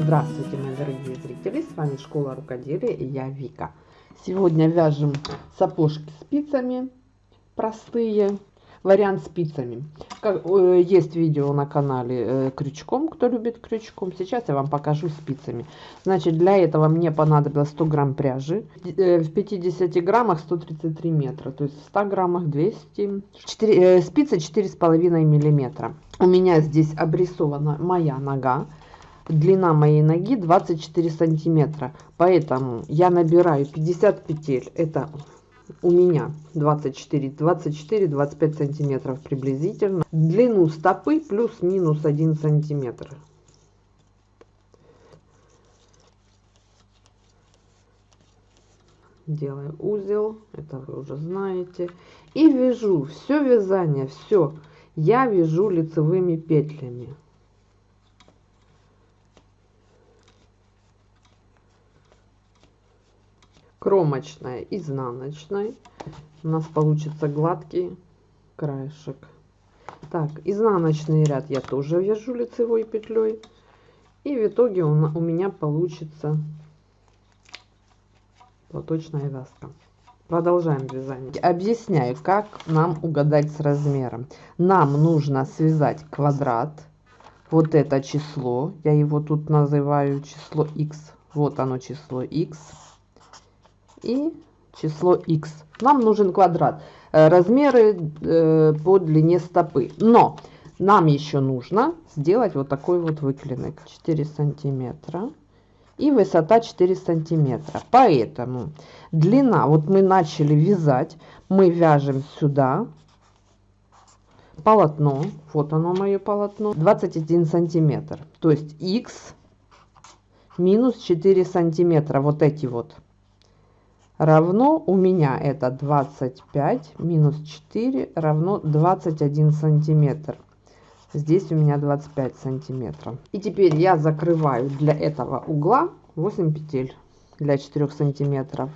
Здравствуйте, мои дорогие зрители! С вами Школа Рукоделия и я Вика. Сегодня вяжем сапожки спицами, простые, вариант спицами. Как, э, есть видео на канале э, крючком, кто любит крючком. Сейчас я вам покажу спицами. Значит, для этого мне понадобилось 100 грамм пряжи. Э, в 50 граммах 133 метра, то есть в 100 граммах 200. 4, э, спицы 4,5 миллиметра. У меня здесь обрисована моя нога длина моей ноги 24 сантиметра. Поэтому я набираю 50 петель. Это у меня 24 24 25 сантиметров приблизительно. Длину стопы плюс-минус 1 сантиметр. Делаю узел это вы уже знаете. И вяжу все вязание все я вяжу лицевыми петлями кромочная изнаночной. У нас получится гладкий краешек. Так изнаночный ряд я тоже вяжу лицевой петлей. И в итоге у, у меня получится платочная вязка. Продолжаем вязание. Объясняю как нам угадать с размером. Нам нужно связать квадрат вот это число я его тут называю число x вот оно число x и число x. Нам нужен квадрат. Э, размеры э, по длине стопы. Но нам еще нужно сделать вот такой вот выклинок. 4 сантиметра. И высота 4 сантиметра. Поэтому длина, вот мы начали вязать, мы вяжем сюда полотно, вот оно мое полотно, 21 сантиметр. То есть x минус 4 сантиметра, вот эти вот равно у меня это 25 минус 4 равно 21 сантиметр. Здесь у меня 25 сантиметров. И теперь я закрываю для этого угла 8 петель для 4 сантиметров.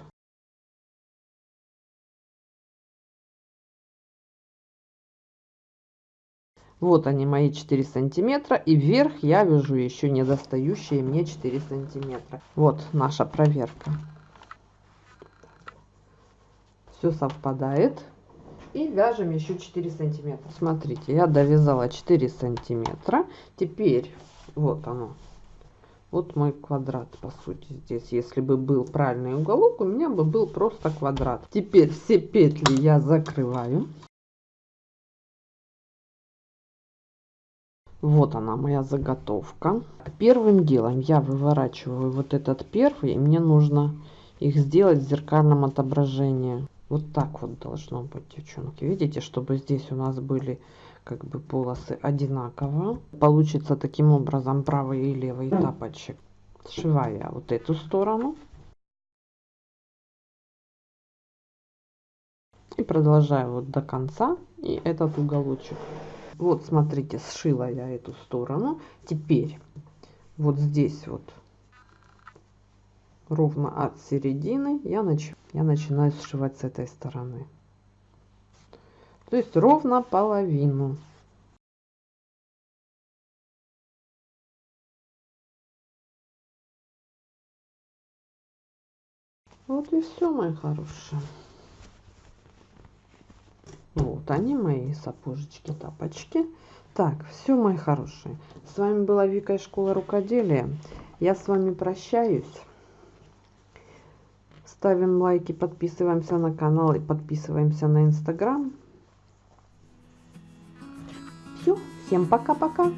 Вот они мои 4 сантиметра и вверх я вяжу еще недостающие мне 4 сантиметра. Вот наша проверка все совпадает. И вяжем еще 4 сантиметра. Смотрите я довязала 4 сантиметра. Теперь вот оно. Вот мой квадрат по сути здесь. Если бы был правильный уголок у меня бы был просто квадрат. Теперь все петли я закрываю. Вот она моя заготовка. Первым делом я выворачиваю вот этот первый и мне нужно их сделать в зеркальном отображении вот так вот должно быть девчонки. Видите чтобы здесь у нас были как бы полосы одинаково. Получится таким образом правый и левый тапочек. Сшиваю я вот эту сторону. И продолжаю вот до конца. И этот уголочек. Вот смотрите сшила я эту сторону. Теперь вот здесь вот ровно от середины я, нач... я начинаю сшивать с этой стороны. То есть ровно половину. Вот и все, мои хорошие. Вот они, мои сапожечки, тапочки. Так, все, мои хорошие. С вами была Вика из школы рукоделия. Я с вами прощаюсь. Ставим лайки, подписываемся на канал и подписываемся на инстаграм. Все, всем пока-пока.